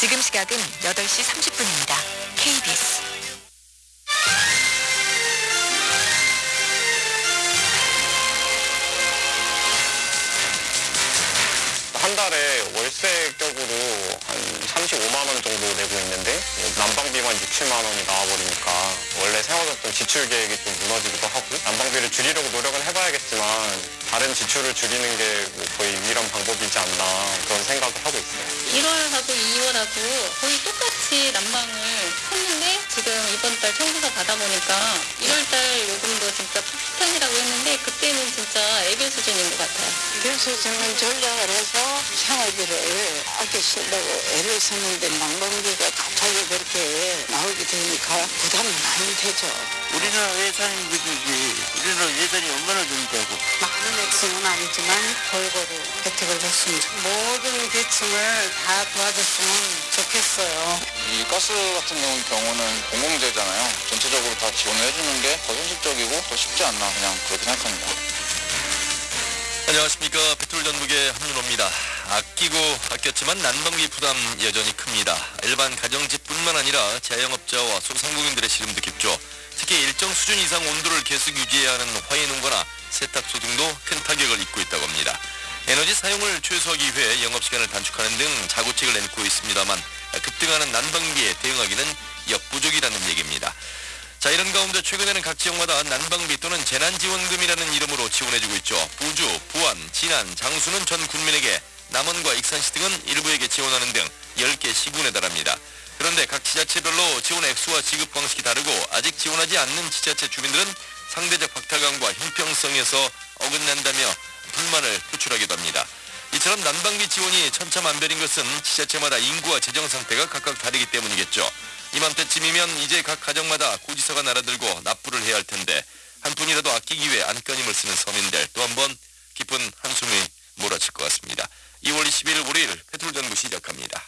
지금 시각은 8시 30분입니다. KBS. 한 달에 월세격으로 한 35만 원 정도 내고 있는데 난방비만 6, 7만 원이 나와버리니까 원래 세워졌던 지출 계획이 좀 무너지기도 하고 난방비를 줄이려고 노력은 해봐야겠지만 다른 지출을 줄이는 게 뭐 거의 유일한 방법이지 않나 그런 생각을 하고 있어요. 1월하고 2월하고 거의 똑같이 난방을 했는데 지금 이번 달 청구서 받아보니까 1월달 요금도 진짜 폭탄이라고 했는데 그때는 진짜 애교 수준인 것 같아요. 그래서 저는 전략을 해서 생활비를 아껴쓰려고 애를 썼는데 난방비가 그렇게 나오게 되니까 부담이 많이 되죠. 우리나라 예산이 그지지 우리나라 예산이 얼마나 된다고 많은 액수는 아니지만 골고루 혜택을 줬으면 좋 모든 계층을 다 도와줬으면 좋겠어요. 이 가스 같은 경우- 경우는 공공재잖아요. 전체적으로 다 지원을 해주는 게 더 현실적이고 더 쉽지 않나 그냥 그렇게 생각합니다. 안녕하십니까 배틀 전북의 한윤호 아끼고 아꼈지만 난방비 부담 여전히 큽니다. 일반 가정집뿐만 아니라 자영업자와 소상공인들의 시름도 깊죠. 특히 일정 수준 이상 온도를 계속 유지해야 하는 화훼농가나 세탁소 등도 큰 타격을 입고 있다고 합니다. 에너지 사용을 최소화하기 위해 영업시간을 단축하는 등 자구책을 내놓고 있습니다만 급등하는 난방비에 대응하기는 역부족이라는 얘기입니다. 자 이런 가운데 최근에는 각 지역마다 난방비 또는 재난지원금이라는 이름으로 지원해주고 있죠. 부주, 부안, 진안, 장수는 전 군민에게 남원과 익산시 등은 일부에게 지원하는 등 10개 시군에 달합니다. 그런데 각 지자체별로 지원 액수와 지급 방식이 다르고 아직 지원하지 않는 지자체 주민들은 상대적 박탈감과 형평성에서 어긋난다며 불만을 표출하기도 합니다. 이처럼 난방비 지원이 천차만별인 것은 지자체마다 인구와 재정 상태가 각각 다르기 때문이겠죠. 이맘때쯤이면 이제 각 가정마다 고지서가 날아들고 납부를 해야 할 텐데 한 푼이라도 아끼기 위해 안간힘을 쓰는 서민들 또 한 번 깊은 한숨이 시작합니다.